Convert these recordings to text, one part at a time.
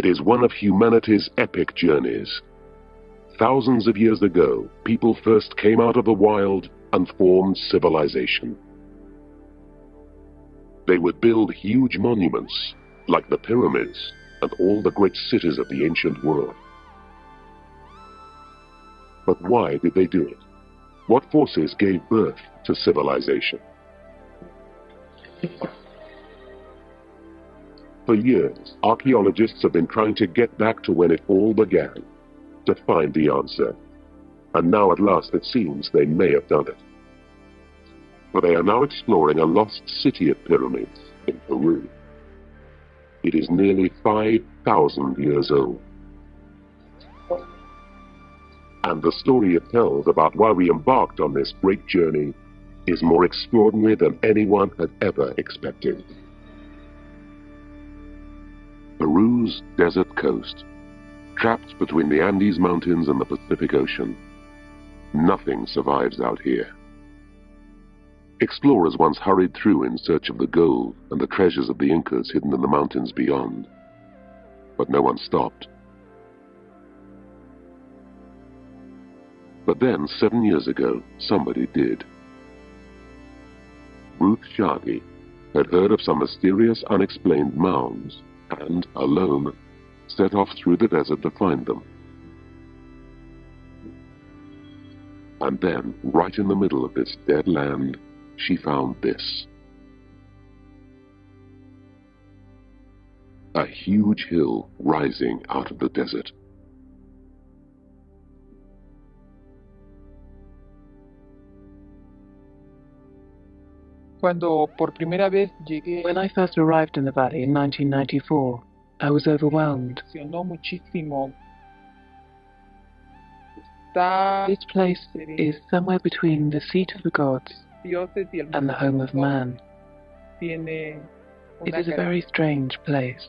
It is one of humanity's epic journeys. Thousands of years ago, people first came out of the wild and formed civilization. They would build huge monuments, like the pyramids and all the great cities of the ancient world. But why did they do it? What forces gave birth to civilization? For years, archaeologists have been trying to get back to when it all began, to find the answer. And now at last it seems they may have done it. For they are now exploring a lost city of pyramids in Peru. It is nearly 5,000 years old. And the story it tells about why we embarked on this great journey is more extraordinary than anyone had ever expected. Peru's desert coast, trapped between the Andes Mountains and the Pacific Ocean. Nothing survives out here. Explorers once hurried through in search of the gold and the treasures of the Incas hidden in the mountains beyond. But no one stopped. But then, seven years ago, somebody did. Ruth Shady had heard of some mysterious unexplained mounds and, alone, set off through the desert to find them. And then, right in the middle of this dead land, she found this. A huge hill rising out of the desert. Cuando por primera vez llegué, When I first arrived in the valley in 1994, I was overwhelmed. me muchísimo. This place is somewhere between the seat of the gods dioses y el and the home of man. tiene It una is a very strange place.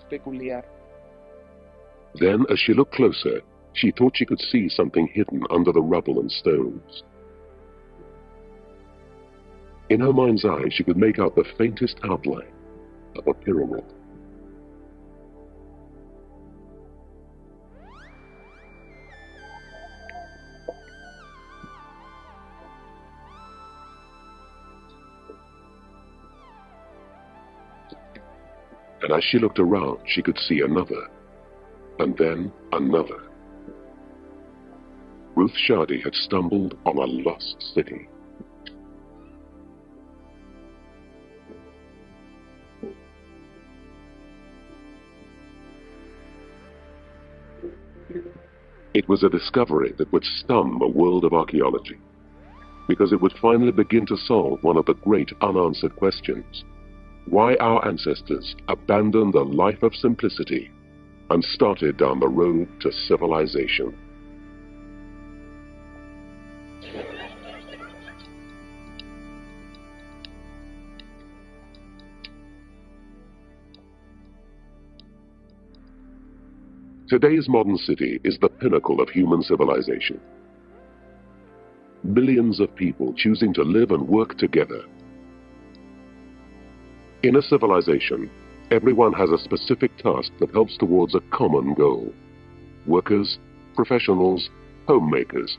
Then, as she looked closer, she thought she could see something hidden under the rubble and stones. In her mind's eye, she could make out the faintest outline of a pyramid. And as she looked around, she could see another, and then another. Ruth Shady had stumbled on a lost city. It was a discovery that would stun the world of archaeology, because it would finally begin to solve one of the great unanswered questions why our ancestors abandoned the life of simplicity and started down the road to civilization. Today's modern city is the pinnacle of human civilization. Billions of people choosing to live and work together. In a civilization, everyone has a specific task that helps towards a common goal. Workers, professionals, homemakers,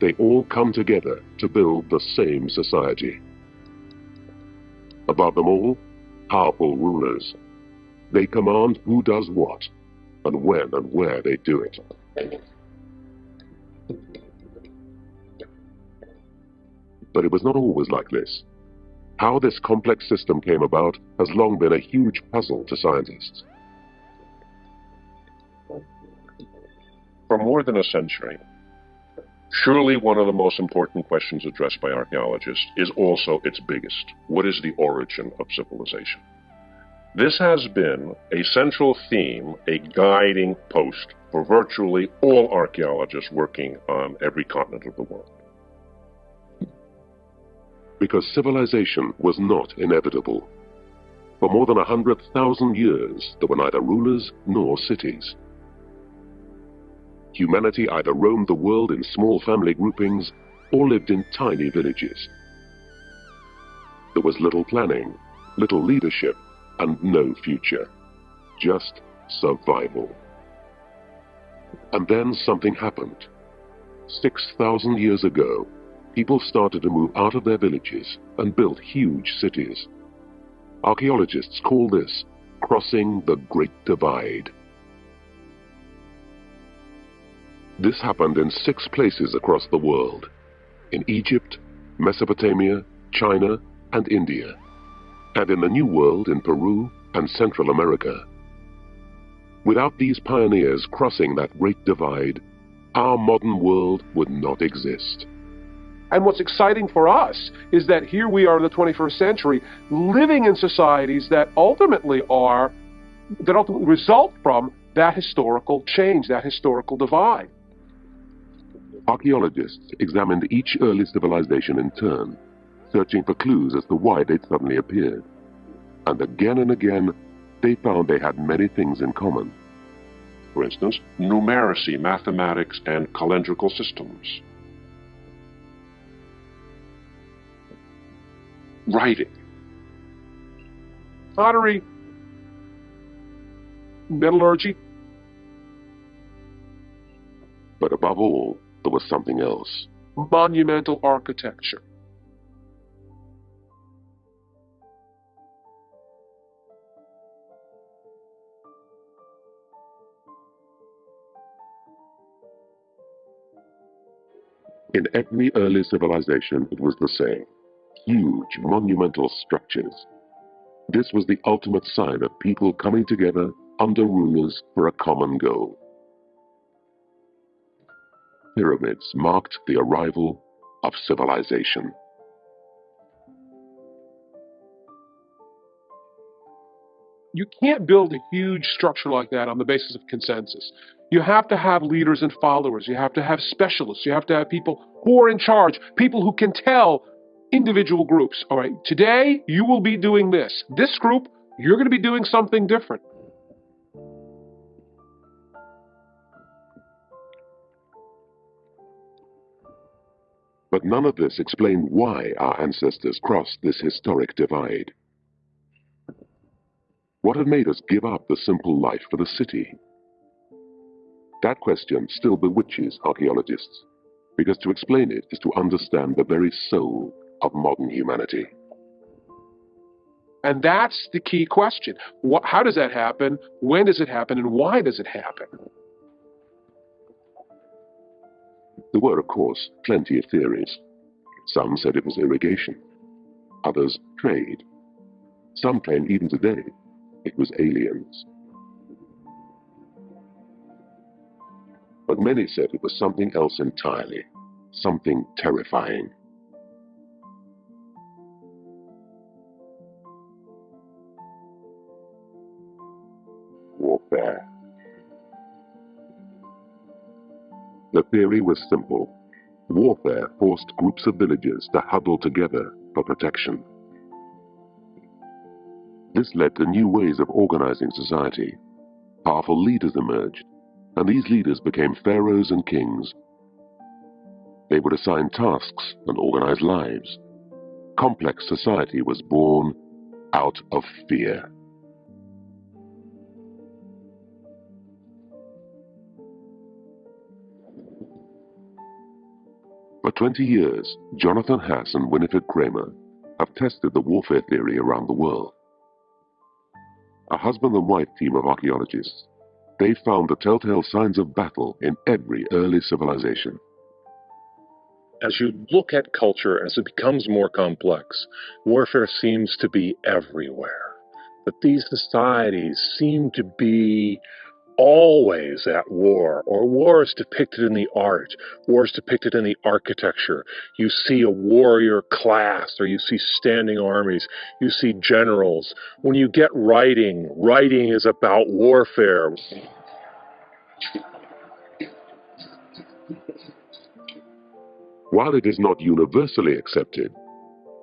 they all come together to build the same society. Above them all, powerful rulers. They command who does what, and when and where they do it. But it was not always like this. How this complex system came about has long been a huge puzzle to scientists. For more than a century, surely one of the most important questions addressed by archaeologists is also its biggest. What is the origin of civilization? This has been a central theme, a guiding post for virtually all archaeologists working on every continent of the world. Because civilization was not inevitable. For more than a hundred thousand years, there were neither rulers nor cities. Humanity either roamed the world in small family groupings or lived in tiny villages. There was little planning, little leadership, and no future. Just survival. And then something happened. 6,000 years ago, people started to move out of their villages and built huge cities. Archaeologists call this crossing the Great Divide. This happened in six places across the world in Egypt, Mesopotamia, China, and India, and in the New World in Peru and Central America. Without these pioneers crossing that great divide, our modern world would not exist. And what's exciting for us is that here we are in the 21st century living in societies that ultimately are, that ultimately result from that historical change, that historical divide. Archaeologists examined each early civilization in turn, searching for clues as to why they'd suddenly appeared. And again and again, they found they had many things in common. For instance, numeracy, mathematics, and calendrical systems. Writing. Pottery, metallurgy, But above all, there was something else. monumental architecture. In every early civilization, it was the same. Huge, monumental structures. This was the ultimate sign of people coming together under rulers for a common goal. Pyramids marked the arrival of civilization. You can't build a huge structure like that on the basis of consensus. You have to have leaders and followers. You have to have specialists. You have to have people who are in charge, people who can tell individual groups, all right, today you will be doing this. This group, you're going to be doing something different. But none of this explained why our ancestors crossed this historic divide. What had made us give up the simple life for the city? That question still bewitches archaeologists, because to explain it is to understand the very soul of modern humanity. And that's the key question. What, how does that happen? When does it happen? And why does it happen? There were, of course, plenty of theories. Some said it was irrigation, others trade. Some claim even today it was aliens. But many said it was something else entirely, something terrifying. Warfare. The theory was simple. Warfare forced groups of villagers to huddle together for protection. This led to new ways of organizing society. Powerful leaders emerged, and these leaders became pharaohs and kings. They would assign tasks and organize lives. Complex society was born out of fear. For 20 years, Jonathan Haas and Winifred Creamer have tested the warfare theory around the world. A husband and wife team of archaeologists, they found the telltale signs of battle in every early civilization. As you look at culture as it becomes more complex, warfare seems to be everywhere. That these societies seem to be always at war, or war is depicted in the art, war is depicted in the architecture. You see a warrior class, or you see standing armies, you see generals. When you get writing, writing is about warfare. While it is not universally accepted,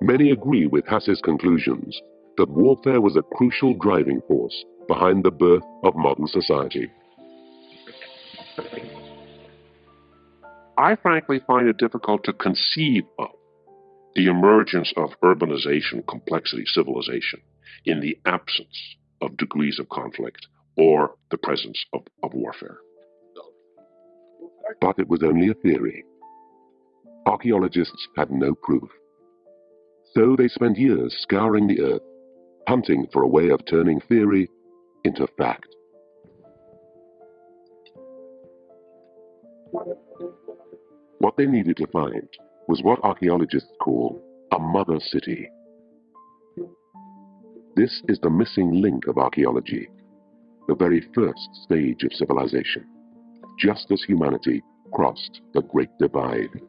many agree with Haas's conclusions that warfare was a crucial driving force behind the birth of modern society. I frankly find it difficult to conceive of the emergence of urbanization, complexity, civilization in the absence of degrees of conflict or the presence of, of warfare. But it was only a theory. Archaeologists had no proof. So they spent years scouring the earth, hunting for a way of turning theory into fact. What they needed to find was what archaeologists call a mother city. This is the missing link of archaeology, the very first stage of civilization, just as humanity crossed the Great Divide.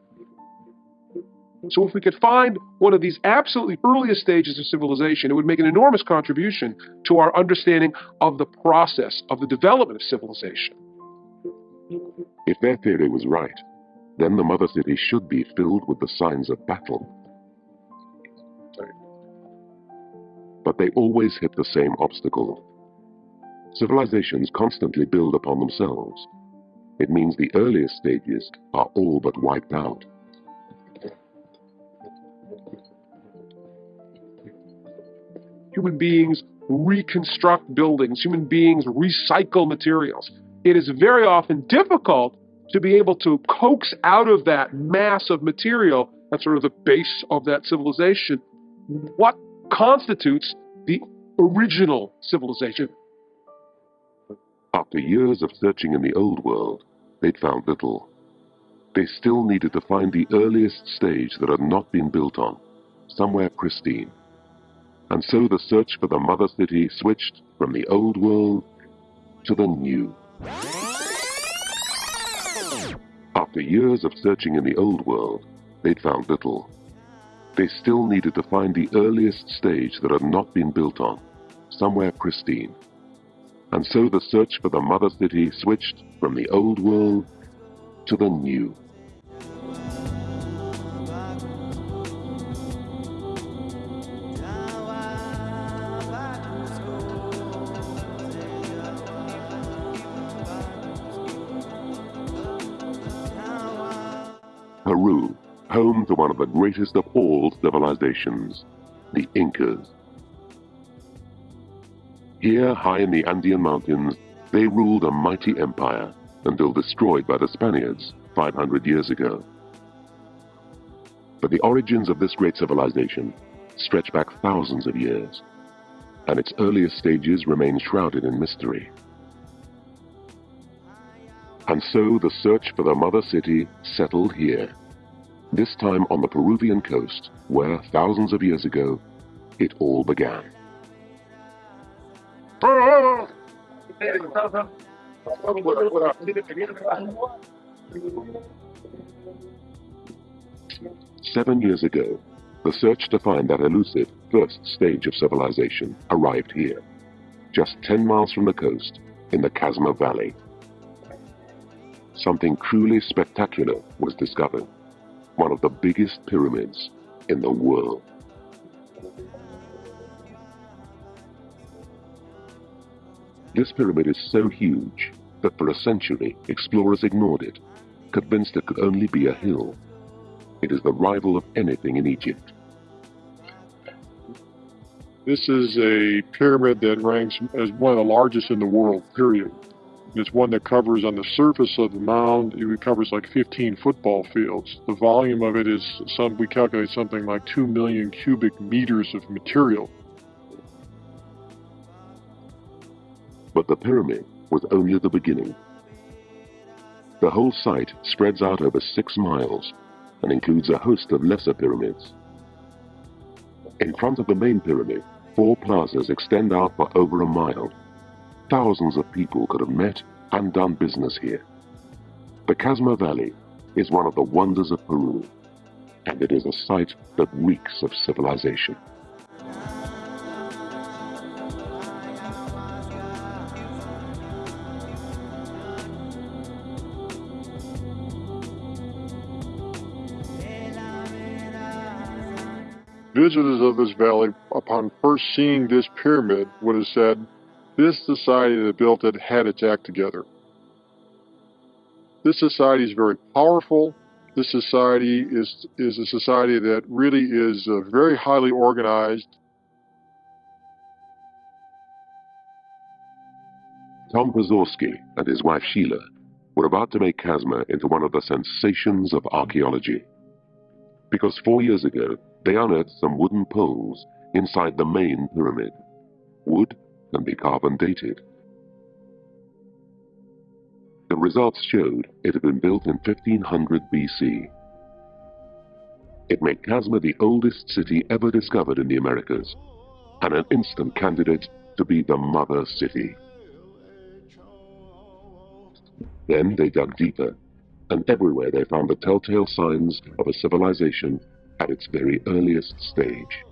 So if we could find one of these absolutely earliest stages of civilization, it would make an enormous contribution to our understanding of the process of the development of civilization. If their theory was right, then the mother city should be filled with the signs of battle. But they always hit the same obstacle. Civilizations constantly build upon themselves. It means the earliest stages are all but wiped out. Human beings reconstruct buildings, human beings recycle materials. It is very often difficult to be able to coax out of that mass of material, that's sort of the base of that civilization, what constitutes the original civilization. After years of searching in the old world, they'd found little. They still needed to find the earliest stage that had not been built on, somewhere pristine. And so the search for the mother city switched from the old world to the new. After years of searching in the old world, they'd found little. They still needed to find the earliest stage that had not been built on, somewhere pristine. And so the search for the mother city switched from the old world to the new. Peru, home to one of the greatest of all civilizations, the Incas. Here, high in the Andean mountains, they ruled a mighty empire until destroyed by the Spaniards 500 years ago. But the origins of this great civilization stretch back thousands of years, and its earliest stages remain shrouded in mystery. And so the search for the mother city settled here, this time on the Peruvian coast, where thousands of years ago it all began. Seven years ago, the search to find that elusive first stage of civilization arrived here, just 10 miles from the coast in the Casma Valley. Something truly spectacular was discovered, one of the biggest pyramids in the world. This pyramid is so huge that for a century explorers ignored it, convinced it could only be a hill. It is the rival of anything in Egypt. This is a pyramid that ranks as one of the largest in the world, period. It's one that covers on the surface of the mound, it covers like 15 football fields. The volume of it is some, we calculate something like 2 million cubic meters of material. But the pyramid was only the beginning. The whole site spreads out over six miles and includes a host of lesser pyramids. In front of the main pyramid, four plazas extend out for over a mile. Thousands of people could have met and done business here. The Casma Valley is one of the wonders of Peru, and it is a site that reeks of civilization. Visitors of this valley, upon first seeing this pyramid, would have said, this society that built it had its act together. This society is very powerful. This society is, is a society that really is uh, very highly organized. Tom Pozorski and his wife Sheila were about to make Casma into one of the sensations of archaeology. Because four years ago, they unearthed some wooden poles inside the main pyramid. Wood can be carbon dated. The results showed it had been built in 1500 BC. It made Casma the oldest city ever discovered in the Americas, and an instant candidate to be the mother city. Then they dug deeper, and everywhere they found the telltale signs of a civilization at its very earliest stage.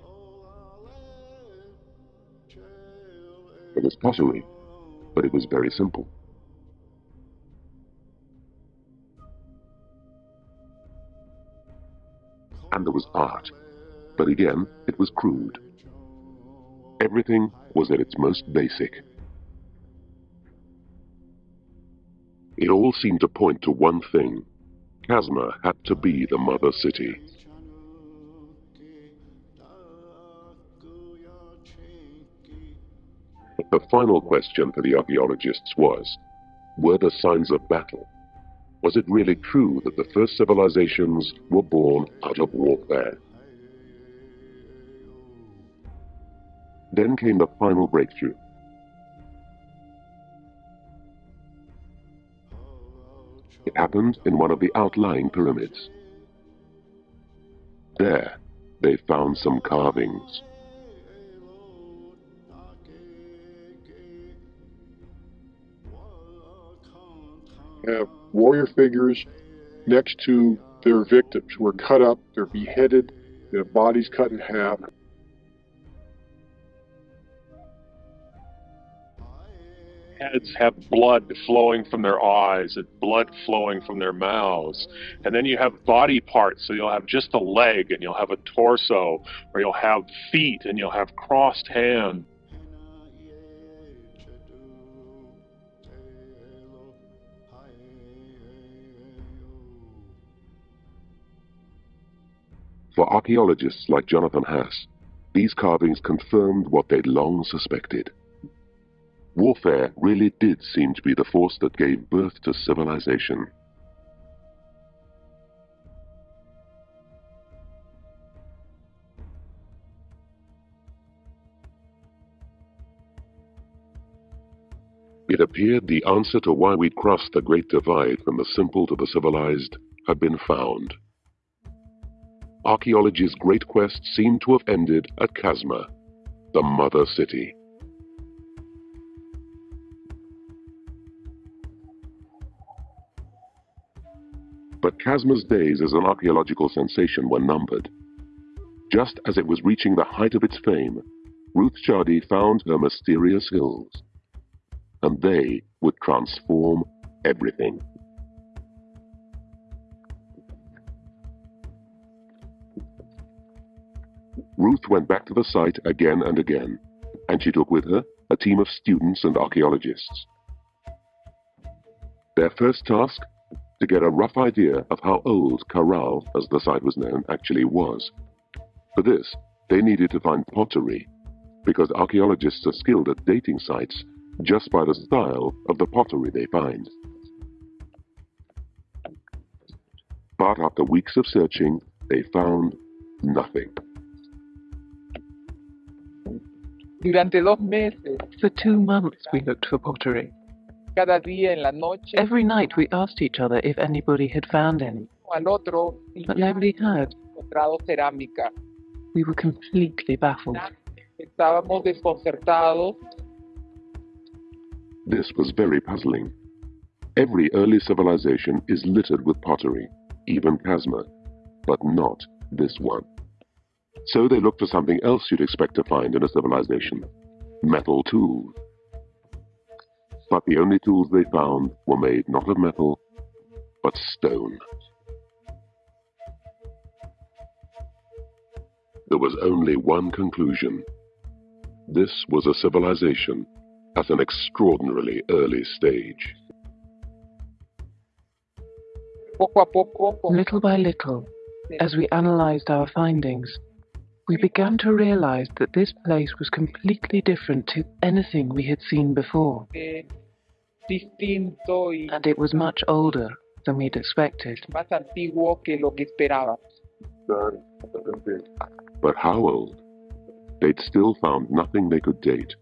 It was pottery, but it was very simple. And there was art, but again, it was crude. Everything was at its most basic. It all seemed to point to one thing. Casma had to be the mother city. The final question for the archaeologists was, were there signs of battle? Was it really true that the first civilizations were born out of warfare? Then came the final breakthrough. It happened in one of the outlying pyramids. There, they found some carvings. Have warrior figures next to their victims who are cut up, they're beheaded, their bodies cut in half. Heads have blood flowing from their eyes and blood flowing from their mouths. And then you have body parts, so you'll have just a leg and you'll have a torso, or you'll have feet and you'll have crossed hands. For archaeologists like Jonathan Haas, these carvings confirmed what they'd long suspected. Warfare really did seem to be the force that gave birth to civilization. It appeared the answer to why we'd crossed the great divide from the simple to the civilized had been found. Archaeology's great quest seemed to have ended at Casma, the mother city. But Casma's days as an archaeological sensation were numbered. Just as it was reaching the height of its fame, Ruth Shady found her mysterious hills. And they would transform everything. Ruth went back to the site again and again, and she took with her a team of students and archaeologists. Their first task to get a rough idea of how old Caral, as the site was known, actually was. For this, they needed to find pottery, because archaeologists are skilled at dating sites just by the style of the pottery they find. But after weeks of searching, they found nothing. Durante dos meses, For two months we looked for pottery. cada día en la noche, Every night we asked each other if anybody had found any, al otro, but nobody had. encontrado cerámica. We were completely baffled. Estábamos desconcertados This was very puzzling. Every early civilization is littered with pottery, even Casma, but not this one. So they looked for something else you'd expect to find in a civilization metal tools. But the only tools they found were made not of metal, but stone. There was only one conclusion. This was a civilization at an extraordinarily early stage. poco a poco, con- Little by little, as we analyzed our findings, we began to realize that this place was completely different to anything we had seen before. and it was much older than we'd expected. But how old? They'd still found nothing they could date,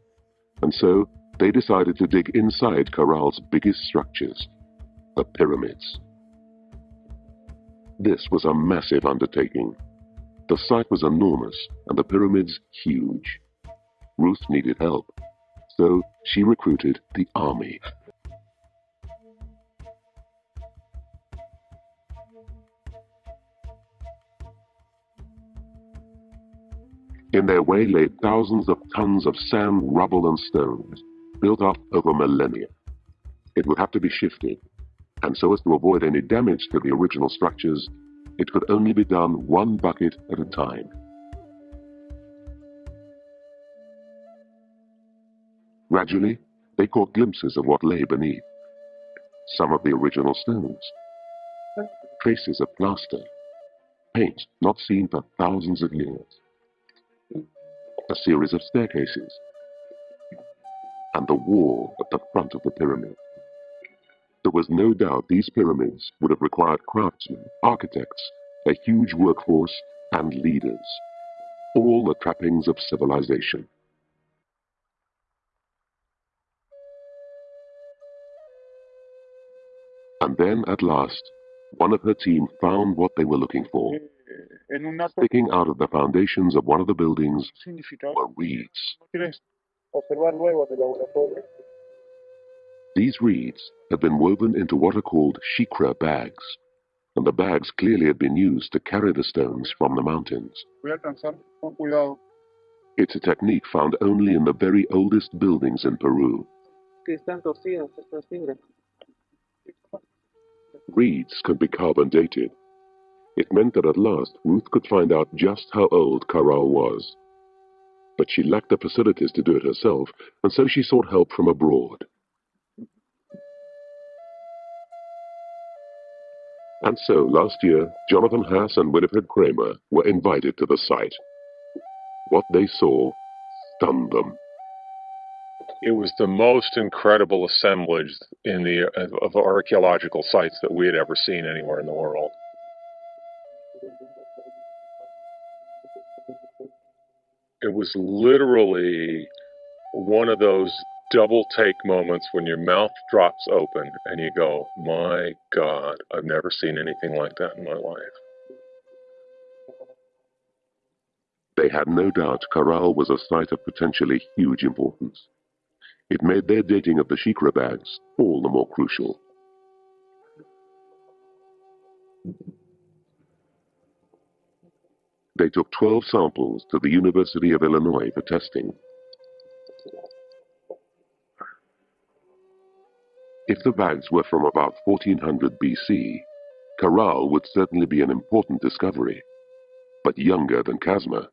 and so they decided to dig inside Caral's biggest structures, the pyramids. This was a massive undertaking. The site was enormous and the pyramids huge. Ruth needed help, so she recruited the army. In their way lay thousands of tons of sand, rubble, and stones, built up over millennia. It would have to be shifted, and so as to avoid any damage to the original structures, it could only be done one bucket at a time. Gradually, they caught glimpses of what lay beneath. Some of the original stones, traces of plaster, paint not seen for thousands of years, a series of staircases, and the wall at the front of the pyramid. There was no doubt these pyramids would have required craftsmen, architects, a huge workforce, and leaders, all the trappings of civilization. And then, at last, one of her team found what they were looking for. En Sticking out of the foundations of one of the buildings were reeds. These reeds had been woven into what are called shicra bags, and the bags clearly had been used to carry the stones from the mountains. Voy a alcanzar con cuidado. It's a technique found only in the very oldest buildings in Peru. Que están torcidas estas fibras. Reeds could be carbon dated. It meant that at last Ruth could find out just how old Caral was. But she lacked the facilities to do it herself, and so she sought help from abroad. And so, last year, Jonathan Haas and Winifred Creamer were invited to the site. What they saw stunned them. It was the most incredible assemblage in the of, of archaeological sites that we had ever seen anywhere in the world. It was literally one of those double take moments when your mouth drops open and you go, "My God, I've never seen anything like that in my life." They had no doubt Caral was a site of potentially huge importance. It made their dating of the Shicra bags all the more crucial. They took 12 samples to the University of Illinois for testing. If the bags were from about 1400 BC, Caral would certainly be an important discovery, but younger than Casma.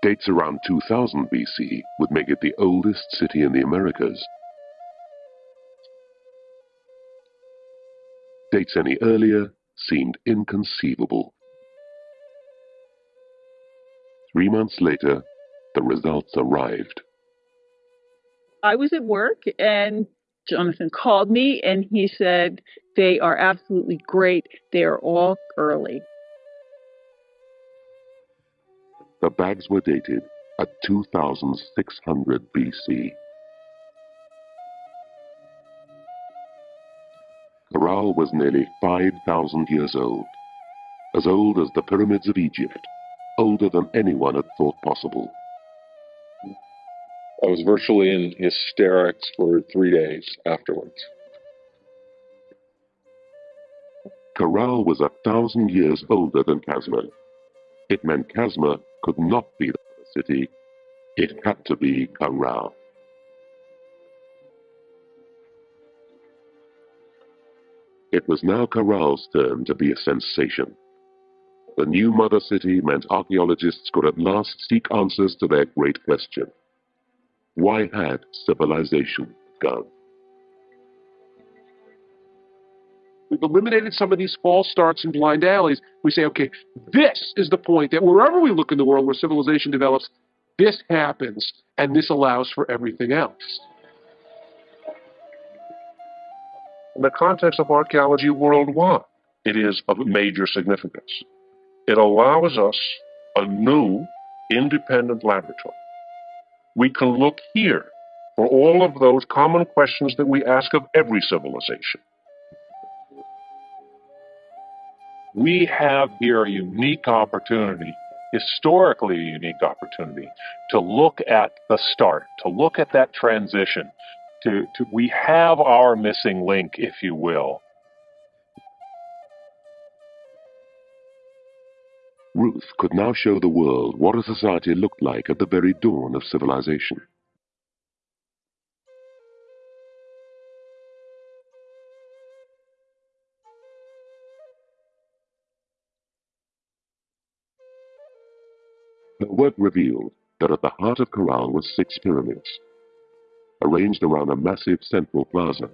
Dates around 2000 BC would make it the oldest city in the Americas. Dates any earlier seemed inconceivable. Three months later, the results arrived. I was at work and Jonathan called me and he said, They are absolutely great. They are all early. The bags were dated at 2600 BC. Caral was nearly 5,000 years old, as old as the pyramids of Egypt, older than anyone had thought possible. I was virtually in hysterics for three days afterwards. Caral was a thousand years older than Casma. It meant Casma could not be the city. It had to be Caral. It was now Caral's turn to be a sensation. The new mother city meant archaeologists could at last seek answers to their great question. Why had civilization gone? We've eliminated some of these false starts and blind alleys. We say, okay, this is the point that wherever we look in the world where civilization develops, This happens, and this allows for everything else. In the context of archaeology worldwide, it is of major significance. It allows us a new, independent laboratory. We can look here for all of those common questions that we ask of every civilization. We have here a unique opportunity, historically a unique opportunity, to look at the start, to look at that transition. To, to, we have our missing link, if you will. Ruth could now show the world what a society looked like at the very dawn of civilization. Her work revealed that at the heart of Caral was six pyramids, arranged around a massive central plaza.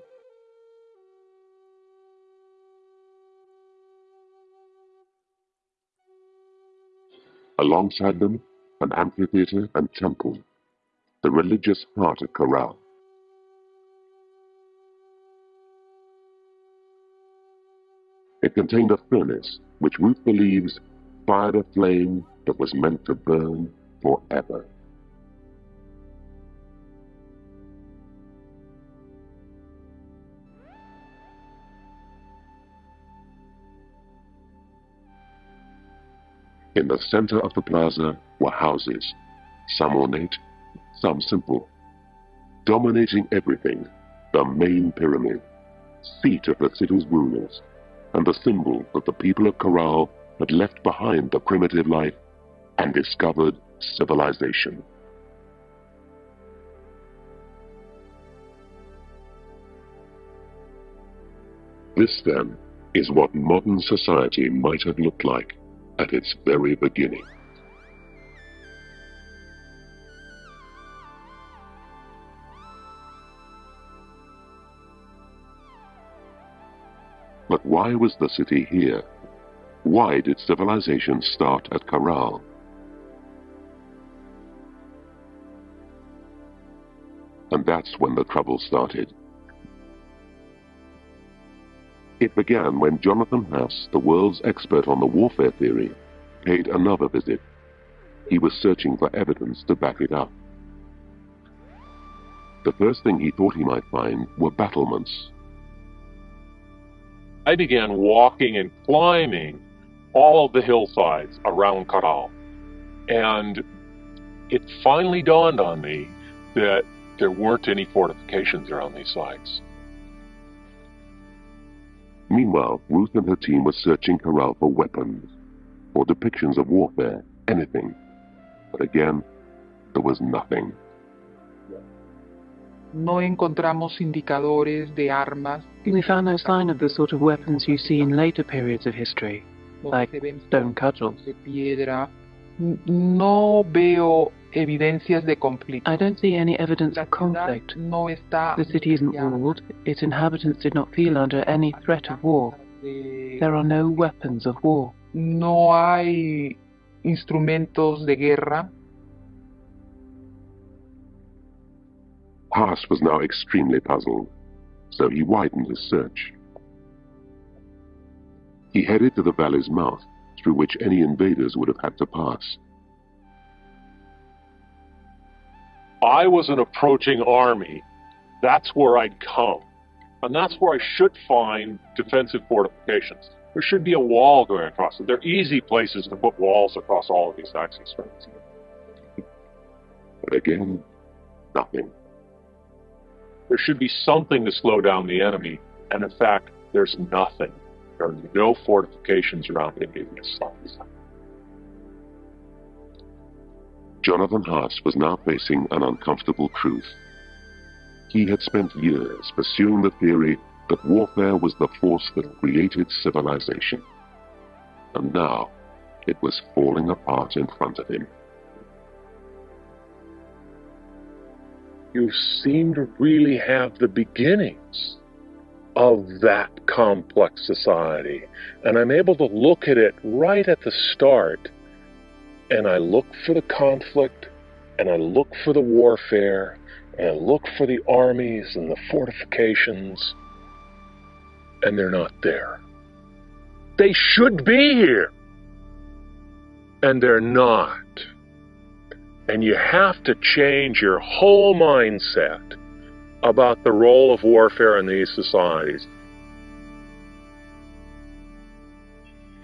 Alongside them, an amphitheater and temple, the religious heart of Caral. It contained a furnace which Ruth believes fired a flame that was meant to burn forever. In the center of the plaza were houses, some ornate, some simple. Dominating everything, the main pyramid, seat of the city's rulers, and the symbol that the people of Caral had left behind the primitive life and discovered civilization. This, then, is what modern society might have looked like at its very beginning. But why was the city here? Why did civilization start at Caral? And that's when the trouble started. It began when Jonathan Haas, the world's expert on the warfare theory, paid another visit. He was searching for evidence to back it up. The first thing he thought he might find were battlements. I began walking and climbing all of the hillsides around Caral. And it finally dawned on me that there weren't any fortifications around these sites. Meanwhile, Ruth and her team were searching Caral for weapons, or depictions of warfare, anything. But again, there was nothing. No encontramos indicadores de armas. We found no sign of the sort of weapons you see in later periods of history, like stone cudgels. De piedra. No veo evidencias de conflicto. I don't see any evidence of conflict. ciudad no está The city isn't ruled, its inhabitants did not feel under any threat of war. There are no weapons of war. no hay instrumentos de guerra. Haas was now extremely puzzled, so he widened his search. He headed to the valley's mouth, through which any invaders would have had to pass. I was an approaching army. That's where I'd come. And that's where I should find defensive fortifications. There should be a wall going across it. They're easy places to put walls across all of these axis axes. But again, nothing. There should be something to slow down the enemy. And in fact, there's nothing. There are no fortifications around any of these sites. Jonathan Haas was now facing an uncomfortable truth. He had spent years pursuing the theory that warfare was the force that created civilization. And now it was falling apart in front of him. You seem to really have the beginnings of that complex society. And I'm able to look at it right at the start. And I look for the conflict and I look for the warfare, and I look for the armies and the fortifications, and they're not there. They should be here, and they're not. And you have to change your whole mindset about the role of warfare in these societies.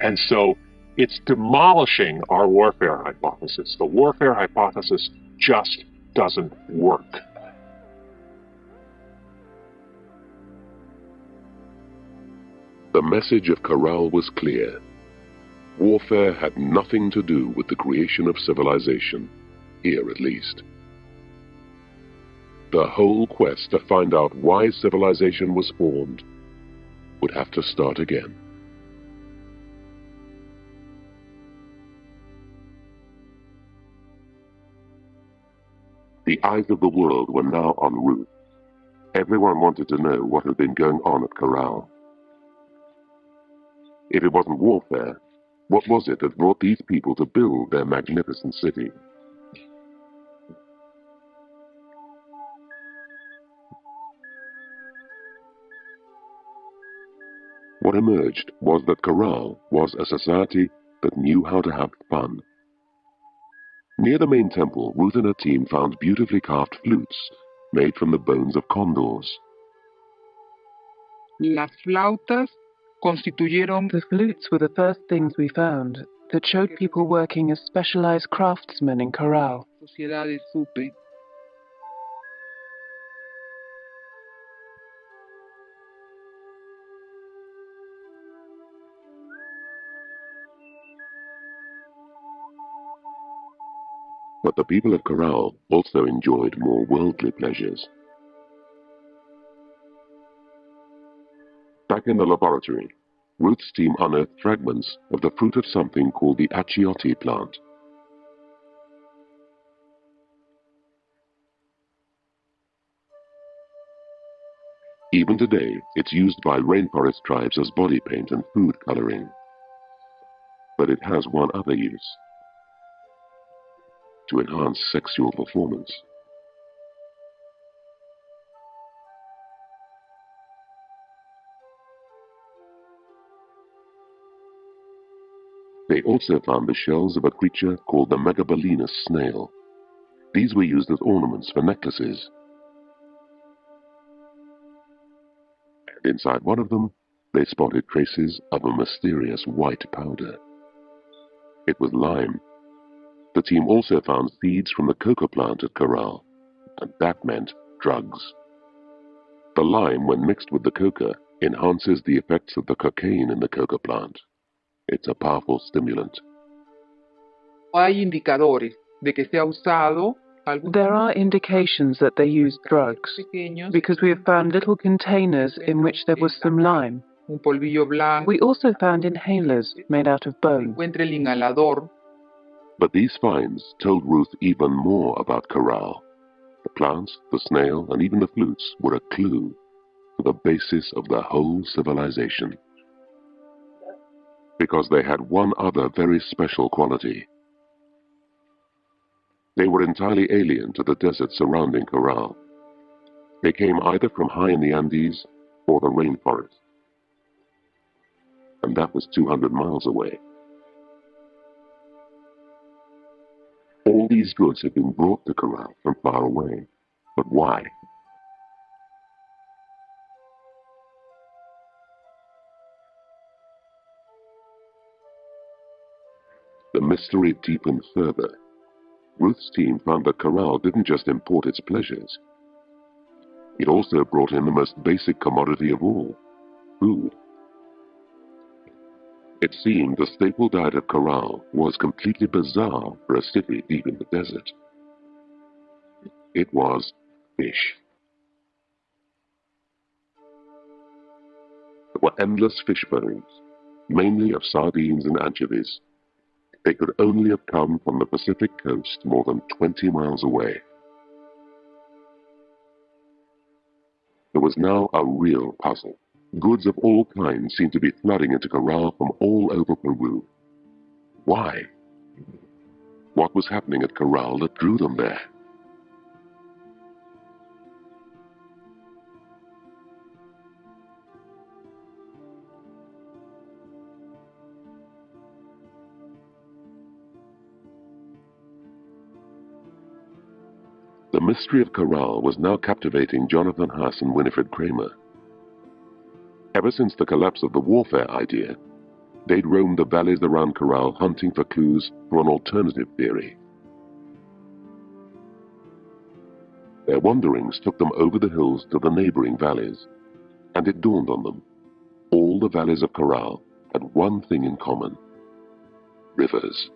And so it's demolishing our warfare hypothesis. The warfare hypothesis just doesn't work. The message of Caral was clear. Warfare had nothing to do with the creation of civilization, here at least. The whole quest to find out why civilization was formed would have to start again. The eyes of the world were now on Ruth. Everyone wanted to know what had been going on at Caral. If it wasn't warfare, what was it that brought these people to build their magnificent city? What emerged was that Caral was a society that knew how to have fun. Near the main temple, Ruth and her team found beautifully carved flutes made from the bones of condors. Las flautas constituyeron The flutes were the first things we found that showed people working as specialized craftsmen in Caral. But the people of Caral also enjoyed more worldly pleasures. Back in the laboratory, Ruth's team unearthed fragments of the fruit of something called the achiote plant. Even today, it's used by rainforest tribes as body paint and food coloring. But it has one other use to enhance sexual performance. They also found the shells of a creature called the Megabalanus snail. These were used as ornaments for necklaces. And inside one of them, they spotted traces of a mysterious white powder. It was lime. The team also found seeds from the coca plant at Caral, and that meant drugs. The lime, when mixed with the coca, enhances the effects of the cocaine in the coca plant. It's a powerful stimulant. Hay indicadores de que se ha usado algunos There are indications that they used drugs because we have found little containers in which there was some lime. un polvillo blanco, We also found inhalers made out of bone. But these finds told Ruth even more about Caral. The plants, the snail, and even the flutes were a clue to the basis of the whole civilization. Because they had one other very special quality. They were entirely alien to the desert surrounding Caral. They came either from high in the Andes or the rainforest. And that was 200 miles away. All these goods had been brought to Caral from far away. But why? The mystery deepened further. Ruth's team found that Caral didn't just import its pleasures. It also brought in the most basic commodity of all, food. It seemed the staple diet of Caral was completely bizarre for a city deep in the desert. It was fish. There were endless fish bones, mainly of sardines and anchovies. They could only have come from the Pacific coast more than 20 miles away. There was now a real puzzle. Goods of all kinds seemed to be flooding into Caral from all over Peru. Why? What was happening at Caral that drew them there? The mystery of Caral was now captivating Jonathan Haas and Winifred Creamer. Ever since the collapse of the warfare idea, they'd roamed the valleys around Caral hunting for clues for an alternative theory. Their wanderings took them over the hills to the neighboring valleys, and it dawned on them. All the valleys of Caral had one thing in common. Rivers.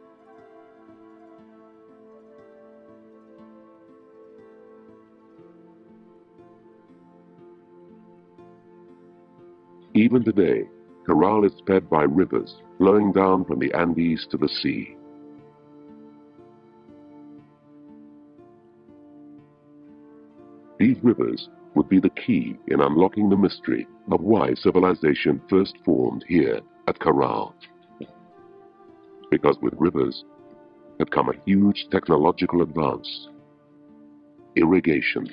Even today, Caral is fed by rivers flowing down from the Andes to the sea. These rivers would be the key in unlocking the mystery of why civilization first formed here at Caral. Because with rivers had come a huge technological advance irrigation.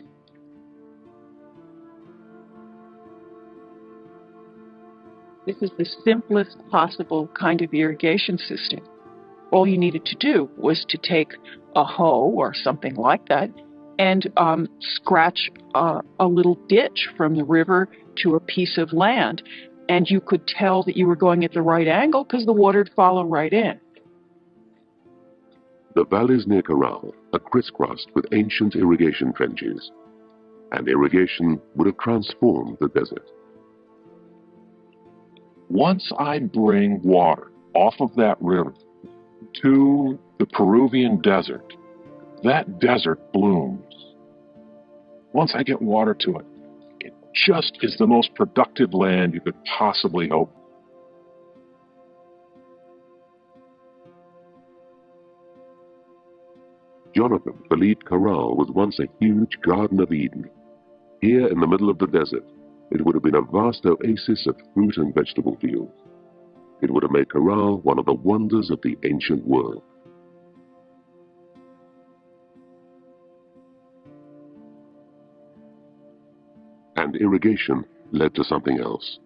This is the simplest possible kind of irrigation system. All you needed to do was to take a hoe or something like that and um, scratch uh, a little ditch from the river to a piece of land. And you could tell that you were going at the right angle because the water would follow right in. The valleys near Caral are crisscrossed with ancient irrigation trenches, and irrigation would have transformed the desert. Once I bring water off of that river to the Peruvian desert, that desert blooms. Once I get water to it, it just is the most productive land you could possibly hope. Jonathan believed Caral was once a huge Garden of Eden. Here in the middle of the desert, it would have been a vast oasis of fruit and vegetable fields. It would have made Caral one of the wonders of the ancient world. And irrigation led to something else.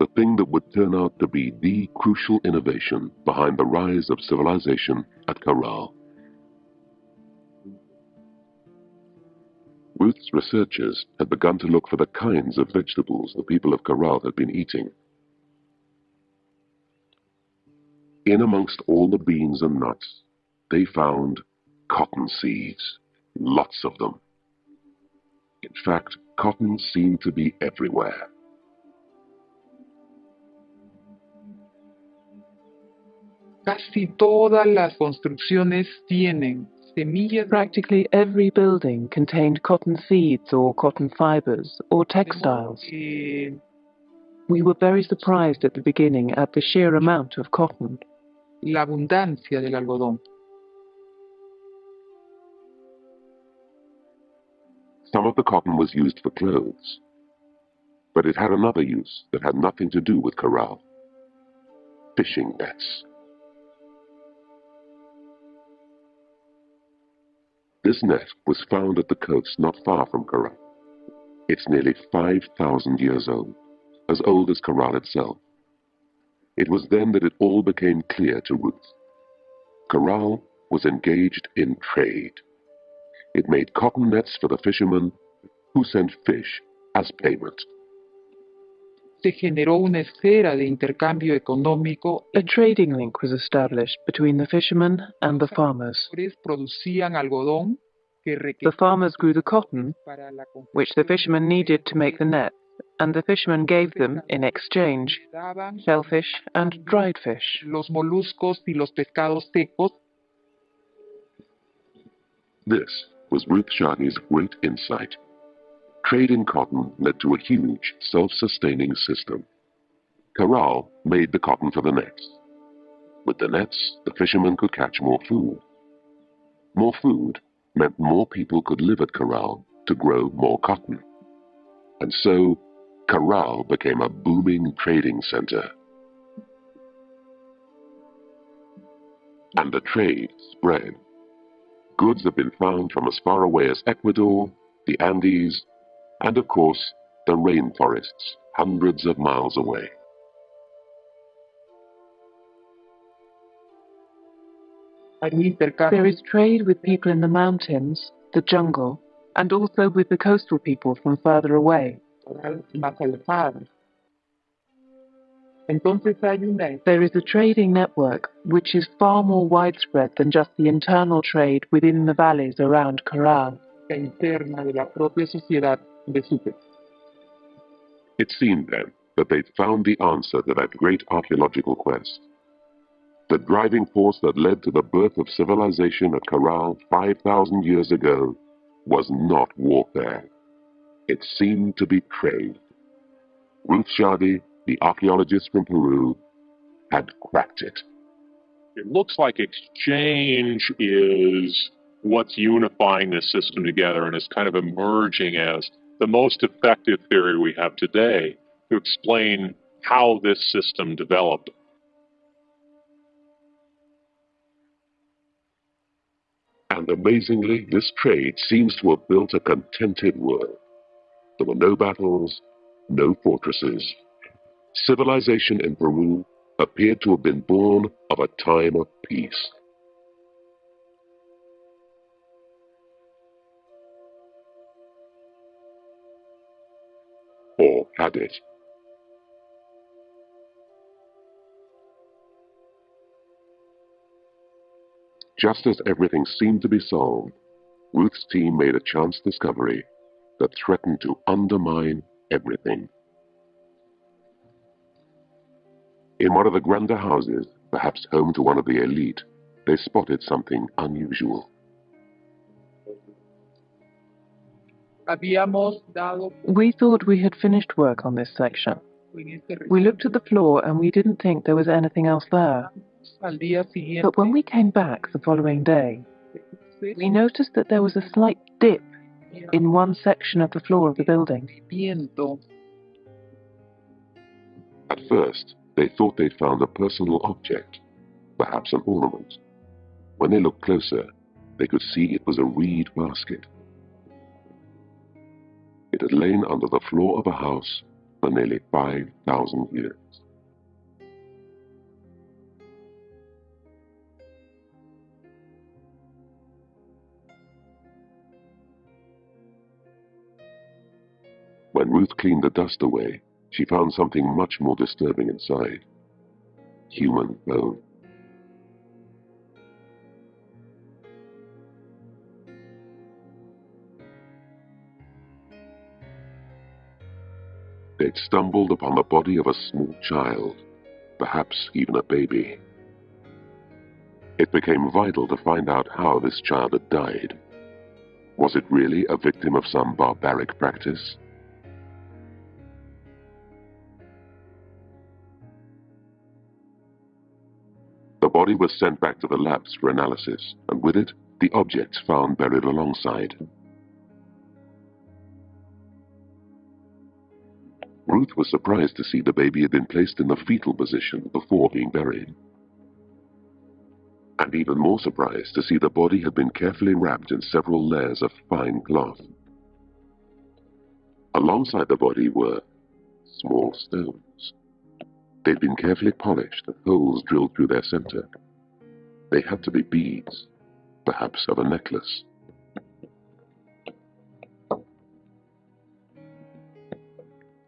The thing that would turn out to be the crucial innovation behind the rise of civilization at Caral. Ruth's researchers had begun to look for the kinds of vegetables the people of Caral had been eating. In amongst all the beans and nuts, they found cotton seeds, lots of them. In fact, cotton seemed to be everywhere. Casi todas las construcciones tienen semillas Practically every building contained cotton seeds or cotton fibers or textiles. We were very surprised at the beginning at the sheer amount of cotton. la abundancia del algodón. Some of the cotton was used for clothes, but it had another use that had nothing to do with corral. Fishing nets. This net was found at the coast not far from Caral. It's nearly 5,000 years old, as old as Caral itself. It was then that it all became clear to Ruth. Caral was engaged in trade. It made cotton nets for the fishermen who sent fish as payment. Se generó una esfera de intercambio económico. A trading link was established between the fishermen and the farmers. Producían algodón The farmers grew the cotton, which the fishermen needed to make the net, and the fishermen gave them, in exchange, shellfish and dried fish. los moluscos y los pescados secos. This was Ruth Shady's great insight. Trade in cotton led to a huge, self-sustaining system. Caral made the cotton for the nets. With the nets, the fishermen could catch more food. More food meant more people could live at Caral to grow more cotton. And so, Caral became a booming trading center. And the trade spread. Goods have been found from as far away as Ecuador, the Andes, and of course, the rainforests hundreds of miles away. There is trade with people in the mountains, the jungle, and also with the coastal people from further away. Entonces hay una There is a trading network which is far more widespread than just the internal trade within the valleys around Caral. Interna de la propia sociedad de Sucre. It seemed then that they'd found the answer to that great archaeological quest. The driving force that led to the birth of civilization at Caral 5,000 years ago was not warfare. It seemed to be trade. Ruth Shady, the archaeologist from Peru, had cracked it. It looks like exchange is what's unifying this system together and is kind of emerging as the most effective theory we have today to explain how this system developed. And amazingly, this trade seems to have built a contented world. There were no battles, no fortresses. Civilization in Peru appeared to have been born of a time of peace. Or had it? Just as everything seemed to be solved, Ruth's team made a chance discovery that threatened to undermine everything. In one of the grander houses, perhaps home to one of the elite, they spotted something unusual. We thought we had finished work on this section. We looked at the floor and we didn't think there was anything else there. al día siguiente. But when we came back the following day, we noticed that there was a slight dip in one section of the floor of the building. At first, they thought they'd found a personal object, perhaps an ornament. When they looked closer, they could see it was a reed basket. It had lain under the floor of a house for nearly 5,000 years. When Ruth cleaned the dust away, she found something much more disturbing inside. Human bone. They'd stumbled upon the body of a small child, perhaps even a baby. It became vital to find out how this child had died. Was it really a victim of some barbaric practice? The body was sent back to the labs for analysis, and with it, the objects found buried alongside. Was surprised to see the baby had been placed in the fetal position before being buried. And even more surprised to see the body had been carefully wrapped in several layers of fine cloth. Alongside the body were small stones. They'd been carefully polished and holes drilled through their center. They had to be beads, perhaps of a necklace.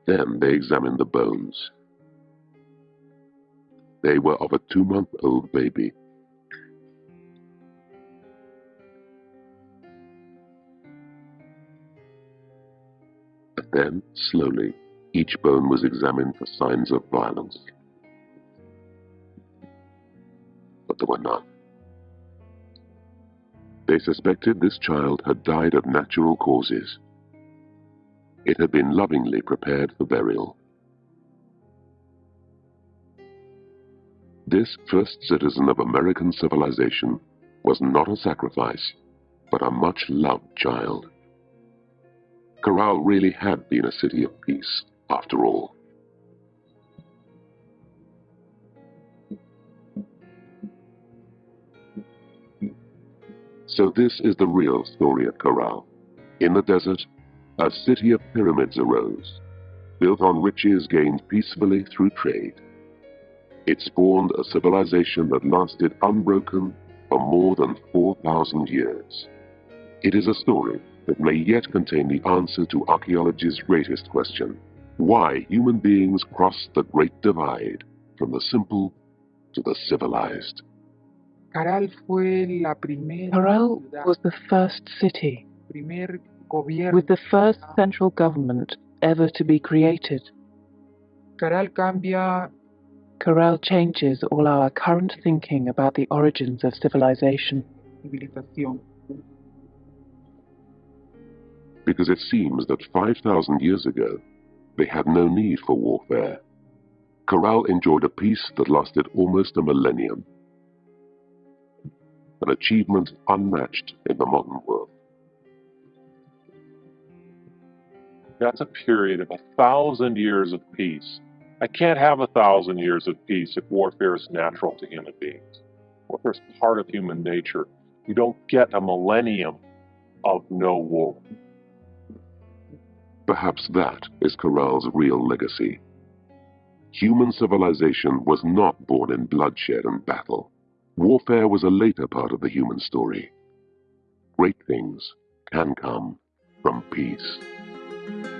Then they examined the bones. They were of a two month old baby. And then, slowly, each bone was examined for signs of violence. But there were none. They suspected this child had died of natural causes. It had been lovingly prepared for burial. This first citizen of American civilization was not a sacrifice, but a much loved child. Caral really had been a city of peace, after all. So this is the real story of Caral. In the desert, a city of pyramids arose, built on riches gained peacefully through trade. It spawned a civilization that lasted unbroken for more than 4,000 years. It is a story that may yet contain the answer to archaeology's greatest question why human beings crossed the great divide from the simple to the civilized. Caral fue la primera Harel ciudad, was the first city primer gobierno. With the first central government ever to be created. Caral cambia Caral changes all our current thinking about the origins of civilization. because it seems that 5,000 years ago, they had no need for warfare. Caral enjoyed a peace that lasted almost a millennium, an achievement unmatched in the modern world. That's a period of a thousand years of peace. I can't have a thousand years of peace if warfare is natural to human beings. Warfare is part of human nature. You don't get a millennium of no war. Perhaps that is Caral's real legacy. Human civilization was not born in bloodshed and battle. Warfare was a later part of the human story. Great things can come from peace. Thank you.